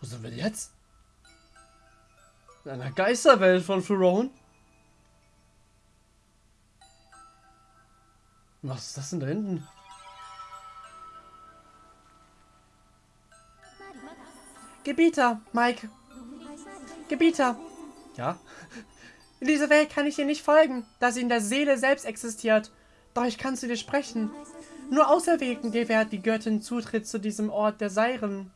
Wo sind wir jetzt? In einer Geisterwelt von Pharaon? Was ist das denn da hinten? Gebieter, Mike. Gebieter. Ja? In dieser Welt kann ich dir nicht folgen, da sie in der Seele selbst existiert. Doch ich kann zu dir sprechen. Nur Auserwählten gewährt die Göttin Zutritt zu diesem Ort der Seiren.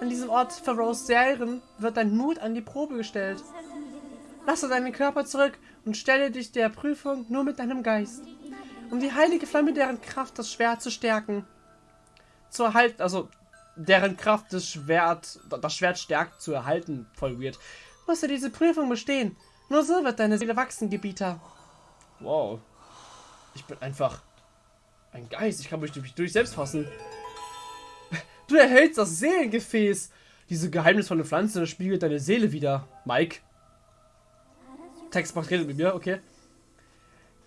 An diesem Ort Pharaohs Seiren wird dein Mut an die Probe gestellt. Lasse deinen Körper zurück und stelle dich der Prüfung nur mit deinem Geist. Um die heilige Flamme deren Kraft das Schwert zu stärken. Zu erhalten, also deren Kraft das Schwert, das Schwert stärkt zu erhalten. Voll weird. Musst du diese Prüfung bestehen. Nur so wird deine Seele wachsen, Gebieter. Wow. Ich bin einfach ein Geist. Ich kann mich durch, durch selbst fassen. Du erhältst das Seelengefäß. Diese geheimnisvolle Pflanze spiegelt deine Seele wieder. Mike. Textbox redet mit mir, okay.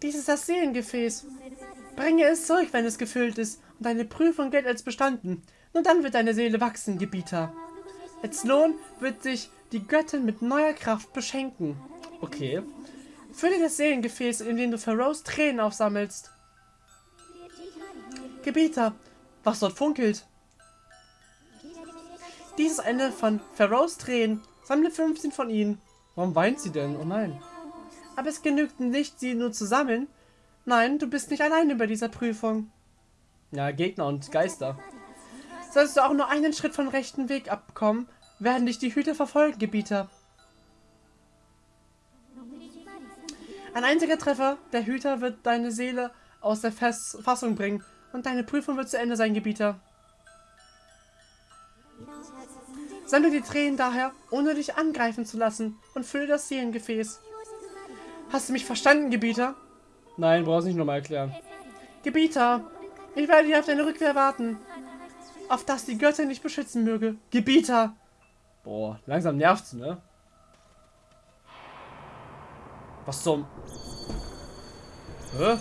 Dies ist das Seelengefäß. Bringe es zurück, wenn es gefüllt ist und deine Prüfung gilt als bestanden. Nur dann wird deine Seele wachsen, Gebieter. Als Lohn wird dich die Göttin mit neuer Kraft beschenken. Okay. Fülle das Seelengefäß, in dem du Pharaohs Tränen aufsammelst. Gebieter, was dort funkelt. Dies ist eine von Pharaohs Tränen. Sammle 15 von ihnen. Warum weint sie denn? Oh nein. Aber es genügt nicht, sie nur zu sammeln. Nein, du bist nicht allein über dieser Prüfung. Ja, Gegner und Geister. Sollst du auch nur einen Schritt vom rechten Weg abkommen, werden dich die Hüter verfolgen, Gebieter. Ein einziger Treffer der Hüter wird deine Seele aus der Fest Fassung bringen und deine Prüfung wird zu Ende sein, Gebieter. Sammle die Tränen daher, ohne dich angreifen zu lassen, und fülle das Seelengefäß. Hast du mich verstanden, Gebieter? Nein, brauchst nicht nochmal erklären. Gebieter, ich werde hier auf deine Rückkehr warten. Auf dass die Göttin dich beschützen möge. Gebieter! Boah, langsam nervt's, ne? Was zum... Hä?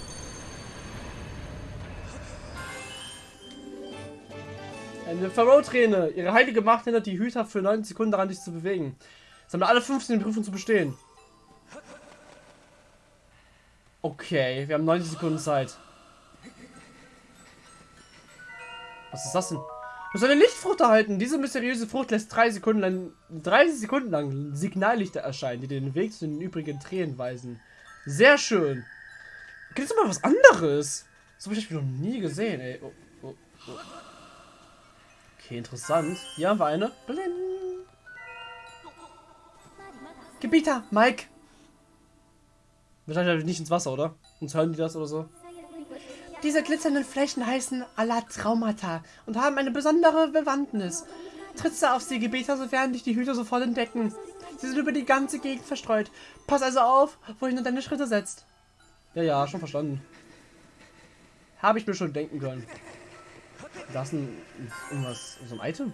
Eine Pharaoh-Träne. Ihre heilige Macht hindert die Hüter für 90 Sekunden daran, dich zu bewegen. Sammle alle 15 Prüfungen zu bestehen. Okay, wir haben 90 Sekunden Zeit. Was ist das denn? Du sollst eine Lichtfrucht erhalten. Diese mysteriöse Frucht lässt drei Sekunden lang, 30 Sekunden lang Signallichter erscheinen, die den Weg zu den übrigen Tränen weisen. Sehr schön. Gibt es mal was anderes? So habe ich noch nie gesehen, ey. Oh, oh, oh. Okay, interessant. Hier haben wir eine. Gebieter, Mike. Wahrscheinlich nicht ins Wasser, oder? Uns hören die das oder so. Diese glitzernden Flächen heißen Alatraumata und haben eine besondere Bewandtnis. Trittst du auf sie, Gebieter, so werden dich die Hüter sofort entdecken. Sie sind über die ganze Gegend verstreut. Pass also auf, wohin du deine Schritte setzt. Ja, ja, schon verstanden. Habe ich mir schon denken können. Da ist ein, irgendwas, so ein Item.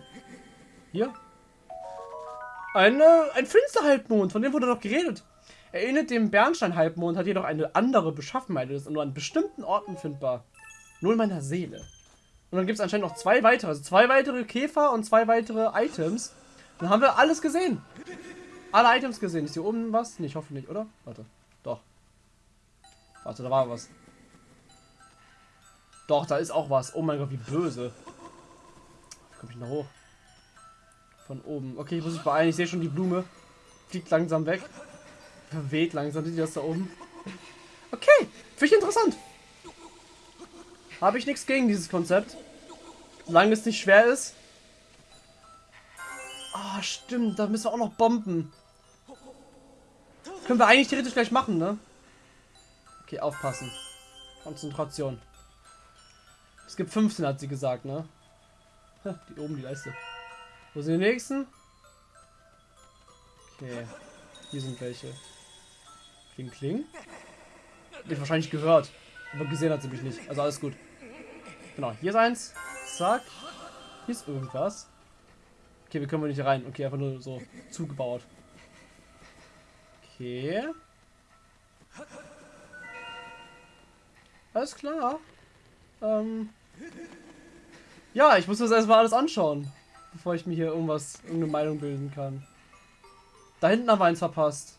Hier. Ein, äh, ein Finsterhalbmond, von dem wurde doch geredet. Erinnert dem Bernstein-Halbmond, hat jedoch eine andere Beschaffenheit ist nur an bestimmten Orten findbar. Nur in meiner Seele. Und dann gibt es anscheinend noch zwei weitere, also zwei weitere Käfer und zwei weitere Items. Dann haben wir alles gesehen. Alle Items gesehen. Ist hier oben was? Nee, ich hoffe nicht, oder? Warte. Doch. Warte, da war was. Doch, da ist auch was. Oh mein Gott, wie böse. Wie komme ich da hoch? Von oben. Okay, ich muss mich beeilen. Ich sehe schon die Blume. Fliegt langsam weg. Verweht langsam. Sieht das da oben? Okay, finde ich interessant. Habe ich nichts gegen dieses Konzept. Solange es nicht schwer ist. Ah, oh, stimmt. Da müssen wir auch noch bomben. Können wir eigentlich theoretisch gleich machen, ne? Okay, aufpassen. Konzentration. Es gibt 15, hat sie gesagt, ne? Die oben die Leiste. Wo sind die nächsten? Okay. Hier sind welche. Kling, kling. Hab wahrscheinlich gehört. Aber gesehen hat sie mich nicht. Also alles gut. Genau, hier ist eins. Zack. Hier ist irgendwas. Okay, wir können nicht rein. Okay, einfach nur so zugebaut. Okay. Alles klar. Ähm, ja, ich muss das erstmal alles anschauen, bevor ich mir hier irgendwas, irgendeine Meinung bilden kann. Da hinten haben wir eins verpasst.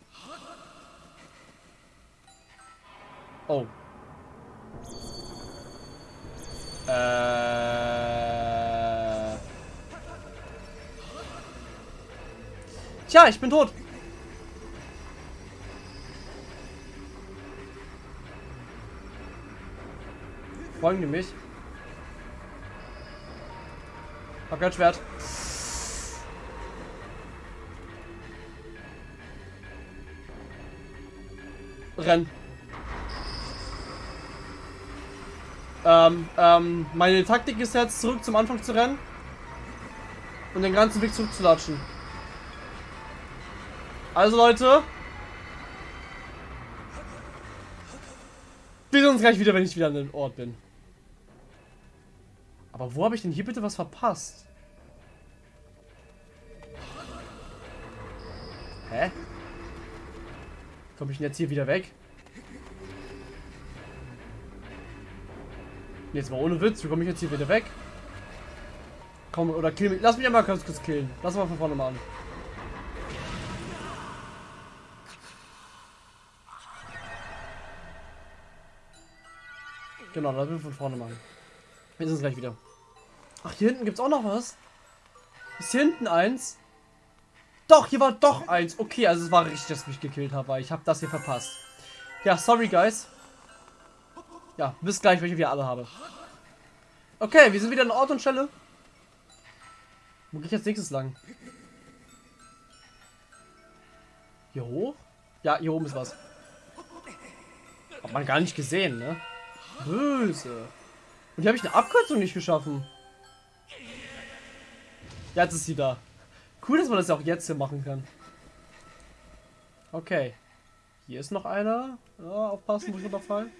Oh. Äh. Tja, ich bin tot. Folgen die mich? Hab kein Schwert. Renn. Ähm, ähm, meine Taktik ist jetzt zurück zum Anfang zu rennen. Und den ganzen Weg zurückzulatschen. Also Leute. Wir sehen uns gleich wieder, wenn ich wieder an dem Ort bin. Aber wo habe ich denn hier bitte was verpasst? Hä? Komme ich denn jetzt hier wieder weg? Jetzt mal ohne Witz, wie komme ich jetzt hier wieder weg? Komm, oder kill mich. Lass mich einmal kurz, kurz killen. Lass mal von vorne mal an. Genau, lass mich von vorne machen. Wir sind gleich wieder. Ach, hier hinten gibt es auch noch was. Ist hier hinten eins? Doch, hier war doch eins. Okay, also es war richtig, dass ich mich gekillt habe, ich habe das hier verpasst. Ja, sorry, guys. Ja, bis gleich, welche wir alle habe. Okay, wir sind wieder an Ort und Stelle. Wo gehe ich jetzt nächstes lang? Hier hoch? Ja, hier oben ist was. Hat man gar nicht gesehen, ne? Böse. Und hier habe ich eine Abkürzung nicht geschaffen. Jetzt ist sie da. Cool, dass man das auch jetzt hier machen kann. Okay. Hier ist noch einer. Ja, aufpassen, wo ich runterfallen.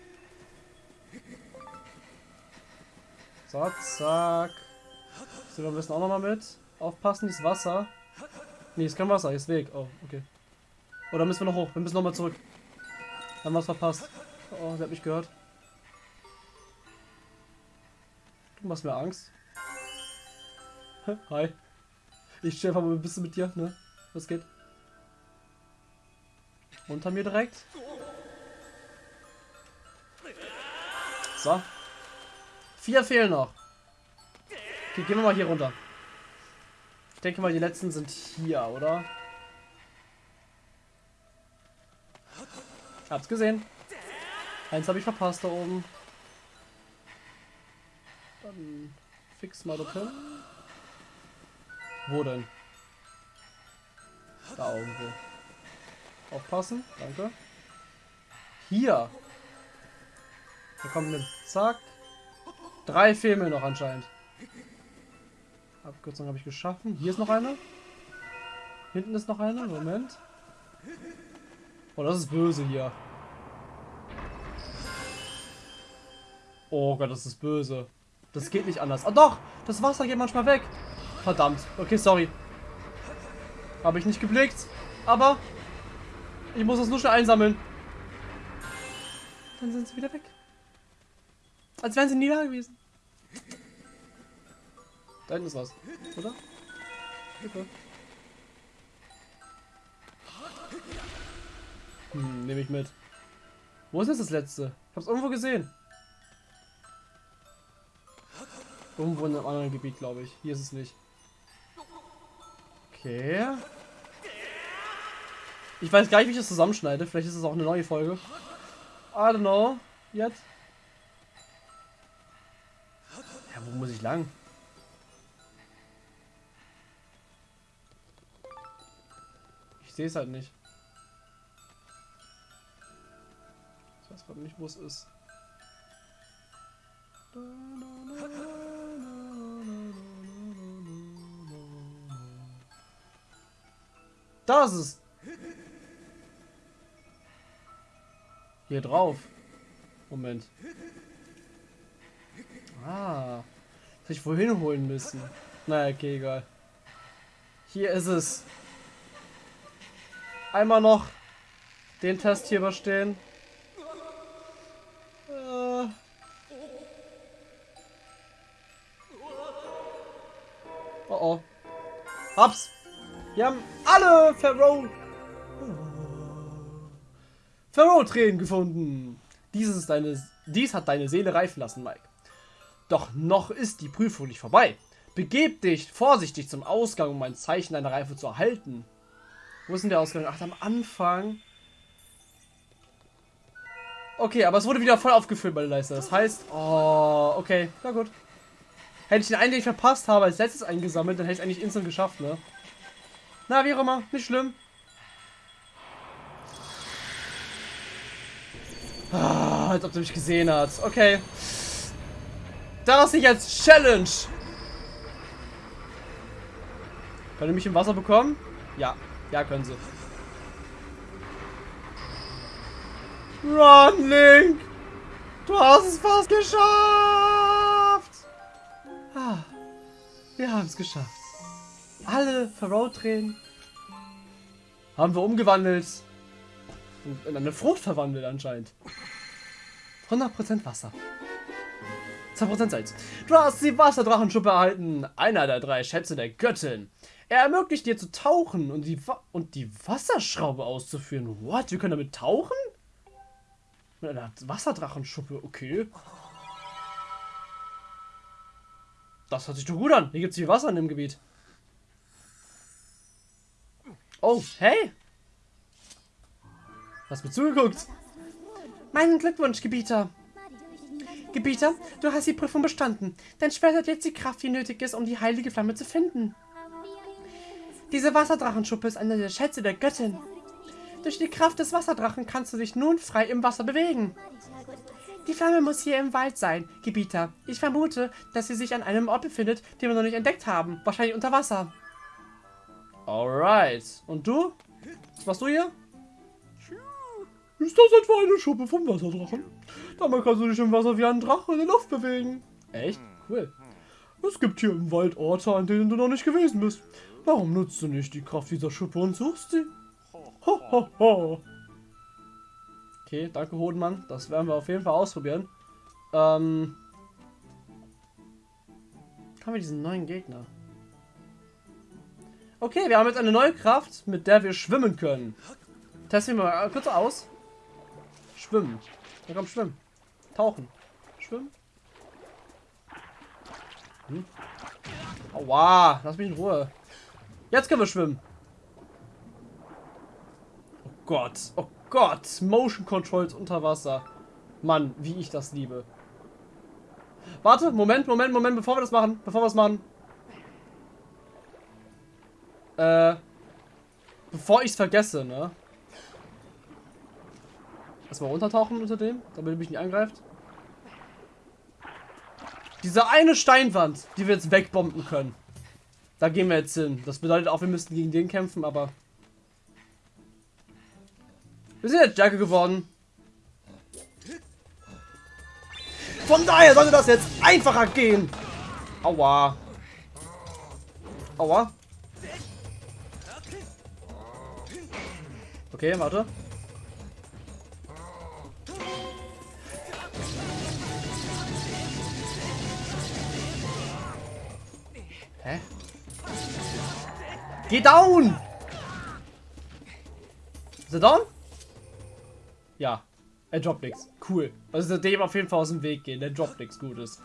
So, zack. So, wir müssen auch noch mal mit. Aufpassen, dieses Wasser. Nee, ist kein Wasser, hier ist Weg. Oh, okay. Oder müssen wir noch hoch? Wir müssen noch mal zurück. Haben wir was verpasst. Oh, sie hat mich gehört. Du machst mir Angst. Hi. Ich stehe einfach mal ein bisschen mit dir, ne? Was geht? Unter mir direkt. So. Vier fehlen noch. Okay, gehen wir mal hier runter. Ich denke mal, die letzten sind hier, oder? Hab's gesehen. Eins habe ich verpasst da oben. Dann fix mal dorthin. Wo denn? Da irgendwo. Aufpassen, danke. Hier. Da kommt mit. Zack. Drei fehlen noch anscheinend. Abkürzung habe ich geschaffen. Hier ist noch eine. Hinten ist noch eine. Moment. Oh, das ist böse hier. Oh Gott, das ist böse. Das geht nicht anders. Ah doch, das Wasser geht manchmal weg. Verdammt. Okay, sorry. Habe ich nicht geblickt. Aber ich muss das nur schnell einsammeln. Dann sind sie wieder weg. Als wären sie nie da gewesen. Da hinten ist was, oder? Okay. Hm, nehme ich mit. Wo ist jetzt das letzte? Ich hab's irgendwo gesehen. Irgendwo in einem anderen Gebiet, glaube ich. Hier ist es nicht. Okay. Ich weiß gar nicht, wie ich das zusammenschneide. Vielleicht ist es auch eine neue Folge. I don't know. Jetzt. Ja, wo muss ich lang? Ich sehe es halt nicht. Ich weiß gerade nicht, wo es ist. Da ist es. Hier drauf. Moment. Ah. Das hätte ich wohin holen müssen. Naja, okay, egal. Hier ist es. Einmal noch den Test hier überstehen. Äh. Oh oh. Hab's. Wir haben alle Pharaoh... Pharaoh-Tränen gefunden. Dies, ist deine, dies hat deine Seele reifen lassen, Mike. Doch noch ist die Prüfung nicht vorbei. Begeb dich vorsichtig zum Ausgang, um ein Zeichen deiner Reife zu erhalten. Wo ist denn der Ausgang? Ach, am Anfang. Okay, aber es wurde wieder voll aufgefüllt bei der Leiste. Das heißt, oh, okay, na gut. Hätte ich den einen, den ich verpasst habe, als letztes eingesammelt, dann hätte ich eigentlich instant geschafft, ne? Na, wie auch immer, nicht schlimm. Ah, als ob du mich gesehen hast. Okay. Das nicht als Challenge. Können mich im Wasser bekommen? Ja. Ja, können sie. Run, Link! Du hast es fast geschafft! Ah, wir haben es geschafft. Alle Pharaoh-Tränen haben wir umgewandelt. In eine Frucht verwandelt anscheinend. 100% Wasser. 2% Salz. Du hast die Wasserdrachenschuppe erhalten. Einer der drei Schätze der Göttin. Er ermöglicht dir zu tauchen und die, Wa und die Wasserschraube auszuführen. What? Wir können damit tauchen? Mit einer Wasserdrachenschuppe, okay. Das hört sich doch gut an. Hier gibt es viel Wasser in dem Gebiet. Oh, hey. Hast mir zugeguckt. Meinen Glückwunsch, Gebieter. Gebieter, du hast die Prüfung bestanden. Dein Schwert hat jetzt die Kraft, die nötig ist, um die heilige Flamme zu finden. Diese Wasserdrachenschuppe ist einer der Schätze der Göttin. Durch die Kraft des Wasserdrachen kannst du dich nun frei im Wasser bewegen. Die Flamme muss hier im Wald sein, Gebieter. Ich vermute, dass sie sich an einem Ort befindet, den wir noch nicht entdeckt haben. Wahrscheinlich unter Wasser. Alright. Und du? Was machst du hier? Ist das etwa eine Schuppe vom Wasserdrachen? Damit kannst du dich im Wasser wie ein Drache in der Luft bewegen. Echt? Cool. Es gibt hier im Wald Orte, an denen du noch nicht gewesen bist. Warum nutzt du nicht die Kraft dieser Schuppe und suchst sie? Ho, ho, ho. Okay, danke Hodenmann. Das werden wir auf jeden Fall ausprobieren. Ähm... Haben wir diesen neuen Gegner? Okay, wir haben jetzt eine neue Kraft, mit der wir schwimmen können. Testen wir mal kurz aus. Schwimmen. Ja, komm, schwimmen. Tauchen. Schwimmen. Hm. Aua, lass mich in Ruhe. Jetzt können wir schwimmen. Oh Gott, oh Gott. Motion Controls unter Wasser. Mann, wie ich das liebe. Warte, Moment, Moment, Moment, bevor wir das machen. Bevor wir das machen. Äh, bevor ich es vergesse, ne? Erstmal runtertauchen unter dem, damit er mich nicht angreift. Diese eine Steinwand, die wir jetzt wegbomben können. Da gehen wir jetzt hin. Das bedeutet auch, wir müssten gegen den kämpfen, aber... Wir sind jetzt stärker geworden. Von daher sollte das jetzt einfacher gehen. Aua. Aua. Okay, warte. Hä? Geh down! Ist er down? Ja. Er droppt nichts. Cool. Also dem auf jeden Fall aus dem Weg gehen. Der droppt nichts Gutes.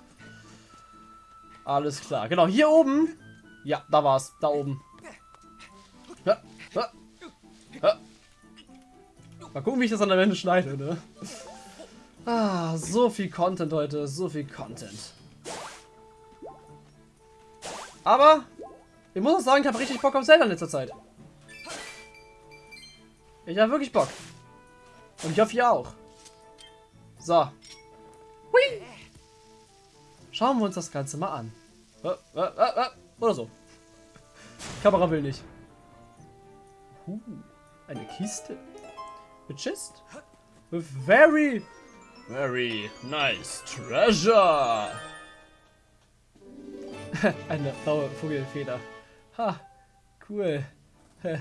Alles klar. Genau, hier oben. Ja, da war's. Da oben. Ja, ja. Mal gucken, wie ich das an der Ende schneide, ne? Ah, so viel Content heute. So viel Content. Aber ich muss auch sagen, ich habe richtig Bock auf Zelda in letzter Zeit. Ich habe wirklich Bock. Und ich hoffe, ihr auch. So. Hui. Schauen wir uns das Ganze mal an. Äh, äh, äh, oder so. Kamera will nicht. Uh, eine Kiste. A very, very nice treasure. Eine blaue Vogelfeder. Ha, cool.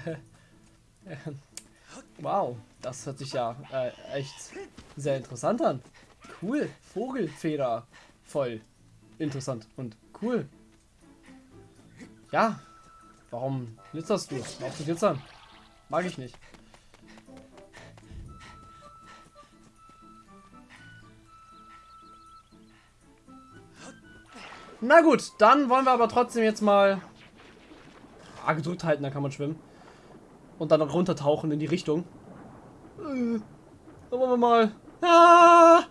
wow, das hört sich ja äh, echt sehr interessant an. Cool, Vogelfeder. Voll interessant und cool. Ja, Warum glitzerst du? Zu glitzern. Mag ich nicht. Na gut, dann wollen wir aber trotzdem jetzt mal A gedrückt halten, dann kann man schwimmen. Und dann runtertauchen in die Richtung. Äh, dann wollen wir mal. Ah!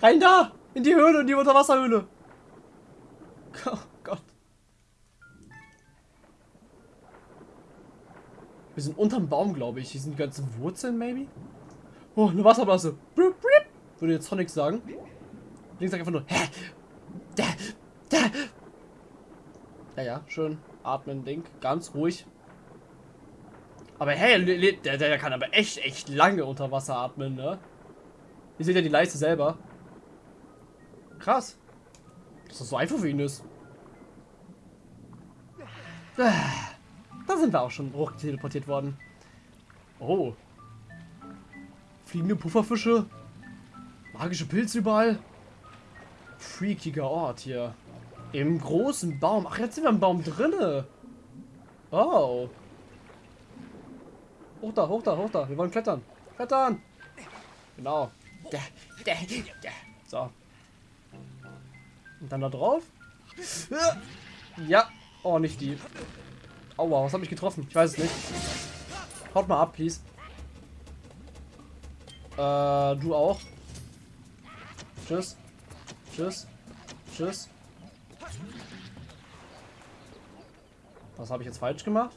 Rein da! In die Höhle, in die Unterwasserhöhle. Oh Gott. Wir sind unterm Baum, glaube ich. Hier sind die ganzen Wurzeln, maybe? Oh, eine Wasserblase. Würde jetzt Sonic sagen. Links sagt einfach nur, hä? Da, da. Ja, ja, schön. Atmen, Ding. Ganz ruhig. Aber hey, der, der kann aber echt, echt lange unter Wasser atmen, ne? Ihr seht ja die Leiste selber. Krass. Dass das so einfach für ihn ist. Da sind wir auch schon hoch teleportiert worden. Oh. Fliegende Pufferfische. Magische Pilze überall. Freakiger Ort hier. Im großen Baum. Ach, jetzt sind wir im Baum drinne. Oh. Hoch da, hoch da, hoch da. Wir wollen klettern. Klettern. Genau. So. Und dann da drauf. Ja. Oh, nicht die. Aua, was habe ich getroffen? Ich weiß es nicht. Haut mal ab, please. Äh, du auch. Tschüss. Tschüss. Tschüss. Was habe ich jetzt falsch gemacht?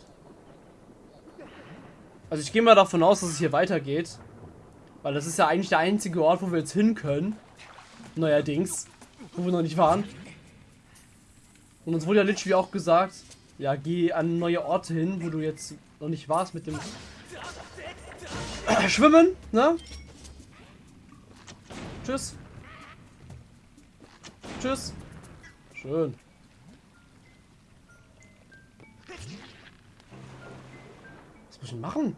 Also ich gehe mal davon aus, dass es hier weitergeht. Weil das ist ja eigentlich der einzige Ort, wo wir jetzt hin können. Neuerdings. Wo wir noch nicht waren. Und uns wurde ja literally auch gesagt, ja, geh an neue Orte hin, wo du jetzt noch nicht warst mit dem Schwimmen, ne? Tschüss. Tschüss. Schön. Was muss ich machen?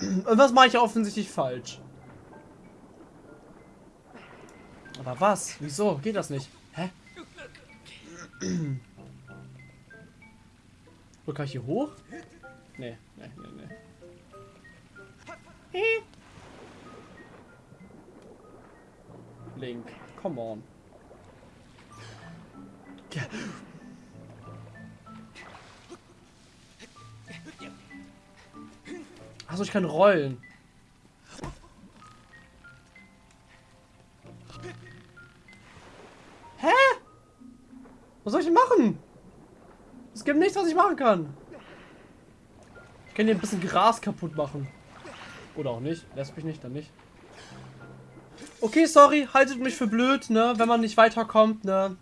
Und was mache ich offensichtlich falsch? Aber was? Wieso? Geht das nicht? Hä? Wo kann ich hier hoch? Nee, nee, nee, nee. Link, come on. Achso, ich kann rollen. Hä? Was soll ich machen? Es gibt nichts, was ich machen kann. Ich kann hier ein bisschen Gras kaputt machen. Oder auch nicht. Lässt mich nicht, dann nicht. Okay, sorry. Haltet mich für blöd, ne? Wenn man nicht weiterkommt, ne?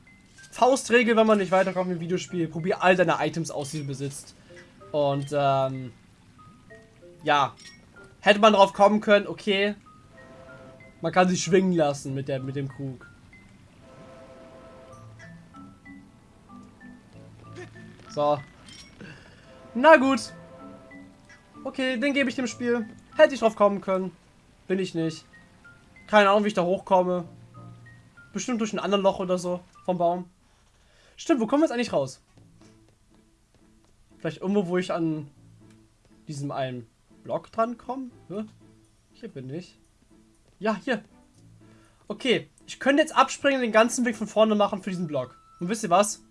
Faustregel, wenn man nicht weiterkommt im Videospiel. Probier all deine Items aus, die du besitzt. Und, ähm... Ja. Hätte man drauf kommen können, okay. Man kann sich schwingen lassen mit, der, mit dem Krug. So. Na gut. Okay, den gebe ich dem Spiel. Hätte ich drauf kommen können. Bin ich nicht. Keine Ahnung, wie ich da hochkomme. Bestimmt durch ein anderes Loch oder so vom Baum. Stimmt, wo kommen wir jetzt eigentlich raus? Vielleicht irgendwo, wo ich an diesem einen Block dran komme? Hier bin ich. Ja, hier. Okay, ich könnte jetzt abspringen und den ganzen Weg von vorne machen für diesen Block. Und wisst ihr was?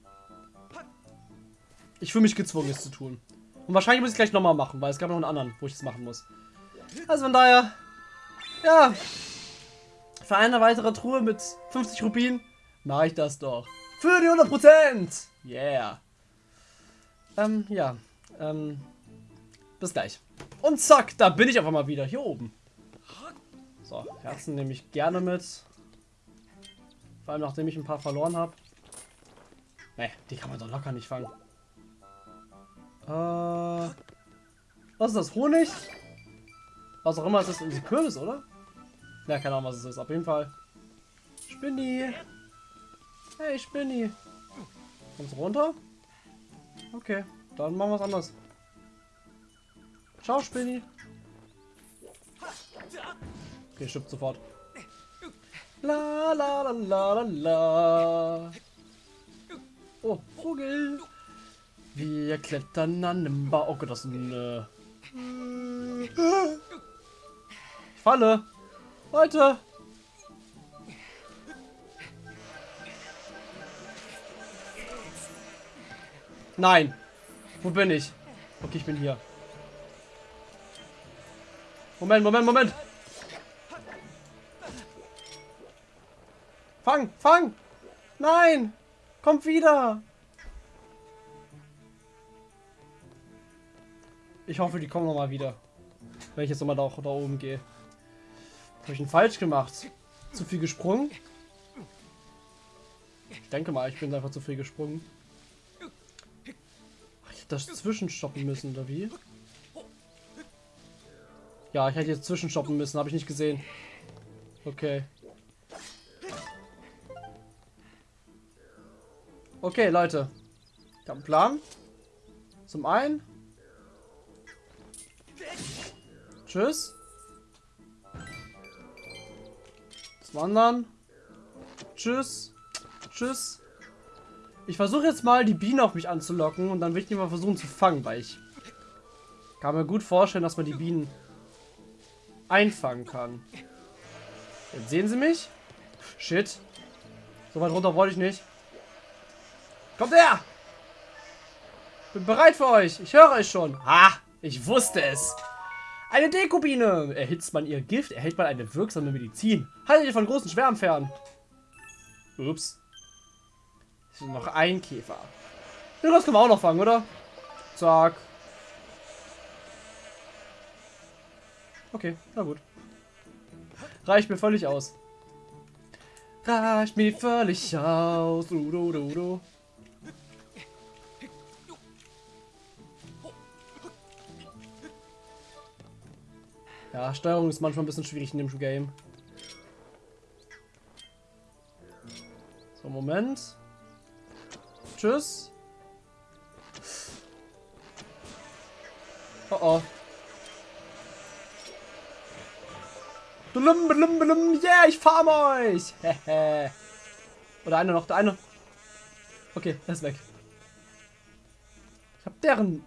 Ich fühle mich gezwungen, es zu tun. Und wahrscheinlich muss ich es gleich nochmal machen, weil es gab noch einen anderen, wo ich es machen muss. Also von daher, ja, für eine weitere Truhe mit 50 Rubinen mache ich das doch. Für die 100%! Yeah. Ähm, ja. Ähm, bis gleich. Und zack, da bin ich auf einmal wieder. Hier oben. So, Herzen nehme ich gerne mit. Vor allem, nachdem ich ein paar verloren habe. Ne, die kann man doch locker nicht fangen. Äh, was ist das? Honig? Was auch immer, ist das ein Kürbis, oder? Ja, keine Ahnung, was es ist. Auf jeden Fall. Spinni. Hey, Spinni. Kommst du runter? Okay, dann machen wir was anderes. Ciao, Spinni. Okay, stirbt sofort. La la la la la la. Oh, Vogel. Wir klettern an dem Bau. Oh Gott, das ist ein... Äh ich falle. Leute. Nein. Wo bin ich? Okay, ich bin hier. Moment, Moment, Moment. Fang, fang. Nein. Kommt wieder. Ich hoffe, die kommen noch mal wieder. Wenn ich jetzt nochmal da, da oben gehe. Habe ich ihn falsch gemacht? Zu viel gesprungen? Ich denke mal, ich bin einfach zu viel gesprungen. Das zwischenstoppen müssen, oder wie? Ja, ich hätte jetzt zwischenstoppen müssen, habe ich nicht gesehen. Okay. Okay, Leute. Ich habe einen Plan. Zum einen. Tschüss. Zum anderen. Tschüss. Tschüss. Ich versuche jetzt mal die Bienen auf mich anzulocken und dann will ich die mal versuchen zu fangen, weil ich kann mir gut vorstellen, dass man die Bienen einfangen kann. Jetzt sehen sie mich. Shit. So weit runter wollte ich nicht. Kommt her! Bin bereit für euch. Ich höre euch schon. Ha! Ich wusste es. Eine Dekubine. Erhitzt man ihr Gift, erhält man eine wirksame Medizin. Haltet ihr von großen Schwärmen fern. Ups. Ist noch ein Käfer. Den Rest können wir auch noch fangen, oder? Zack. Okay, na gut. Reicht mir völlig aus. Reicht mir völlig aus. Du, du, du, du. Ja, Steuerung ist manchmal ein bisschen schwierig in dem Game. So, Moment. Tschüss. Oh oh. Blum, blum, blum. Yeah, ich farm euch. Oder einer noch, der eine. Okay, er ist weg. Ich hab deren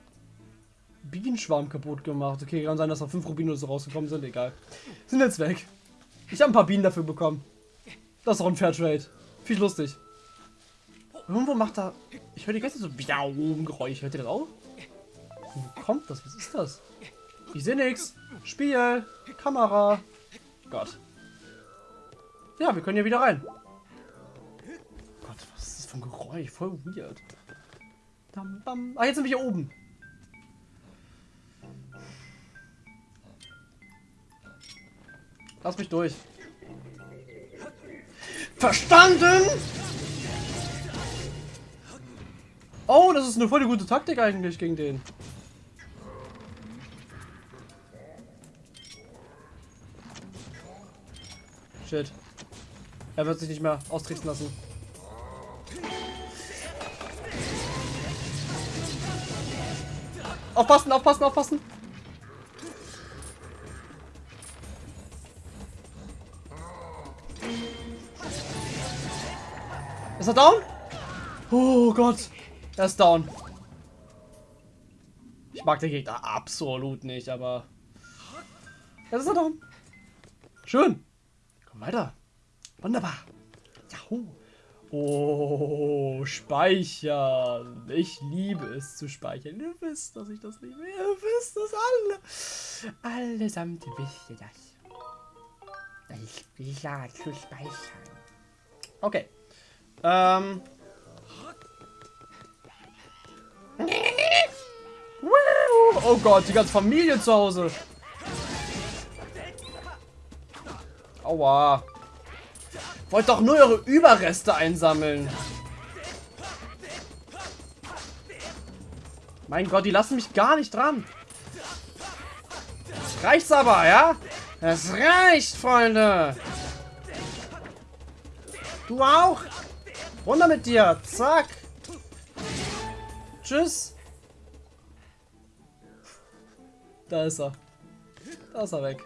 Bienenschwarm kaputt gemacht. Okay, kann sein, dass noch fünf Rubine so rausgekommen sind. Egal. Sind jetzt weg. Ich habe ein paar Bienen dafür bekommen. Das ist auch ein Fairtrade. Viel lustig. Irgendwo macht er... Ich höre die ganze so Biaum-Geräusch. Hört ihr das auch? Wo kommt das? Was ist das? Ich sehe nichts. Spiel. Kamera. Gott. Ja, wir können hier wieder rein. Gott, was ist das für ein Geräusch? Voll weird. Ah, jetzt sind wir hier oben. Lass mich durch. Verstanden? Oh, das ist eine voll gute Taktik eigentlich gegen den. Shit. Er wird sich nicht mehr austricksen lassen. Aufpassen, aufpassen, aufpassen. Ist er down? Oh Gott. Er ist down. Ich mag den Gegner absolut nicht, aber... Jetzt ist er down. Schön. Komm weiter. Wunderbar. Yahoo. Oh, speichern. Ich liebe es zu speichern. Ihr wisst, dass ich das liebe. Ihr wisst es alle. Allesamt wisst ihr das. Ich will ja zu speichern. Okay. Ähm. Oh Gott, die ganze Familie zu Hause. Aua. Wollt doch nur eure Überreste einsammeln. Mein Gott, die lassen mich gar nicht dran. Das reicht's aber, ja? Es reicht, Freunde. Du auch? Runter mit dir. Zack. Tschüss. Da ist er. Da ist er weg.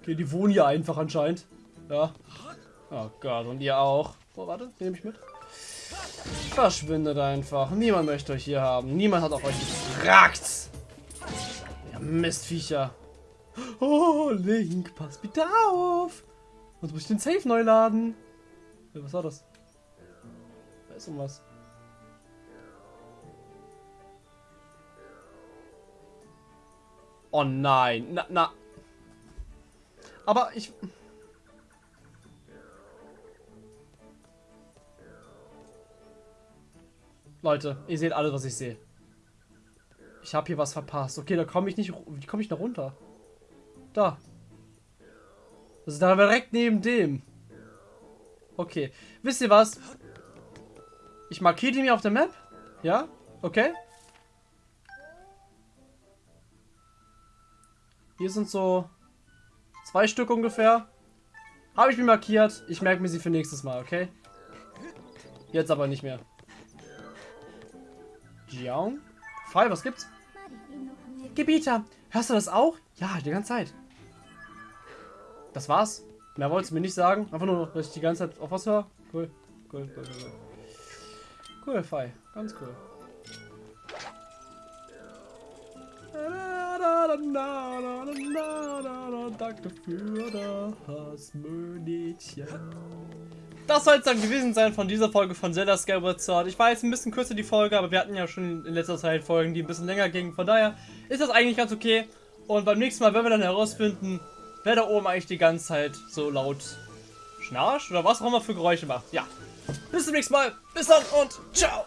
Okay, die wohnen hier einfach anscheinend. Ja. Oh Gott, und ihr auch. Oh, warte, nehme ich mit. Verschwindet einfach. Niemand möchte euch hier haben. Niemand hat auch euch gefragt. Ja, Mistviecher. Oh, Link, pass bitte auf. Sonst muss ich den Safe neu laden. Was war das? Da ist irgendwas. Oh nein. Na, na. Aber ich... Leute, ihr seht alle, was ich sehe. Ich habe hier was verpasst. Okay, da komme ich nicht... Wie komme ich da runter? Da. Das ist da direkt neben dem. Okay. Wisst ihr was? Ich markiere die mir auf der Map. Ja? Okay. Hier sind so zwei Stück ungefähr. Habe ich mir markiert. Ich merke mir sie für nächstes Mal, okay? Jetzt aber nicht mehr. Jiang? Fall, was gibt's? Gebieter, hörst du das auch? Ja, die ganze Zeit. Das war's. Mehr wolltest du mir nicht sagen. Einfach nur, dass ich die ganze Zeit auf was höre. Cool. Cool, cool, cool. Cool, Fei. Ganz cool. Danke für das Mädchen. Das soll es dann gewesen sein von dieser Folge von Zelda Skyward Sword. Ich weiß, ein bisschen kürzer die Folge, aber wir hatten ja schon in letzter Zeit Folgen, die ein bisschen länger gingen. Von daher ist das eigentlich ganz okay. Und beim nächsten Mal werden wir dann herausfinden, wer da oben eigentlich die ganze Zeit so laut schnarcht oder was auch immer für Geräusche macht. Ja. Bis zum nächsten Mal. Bis dann und ciao.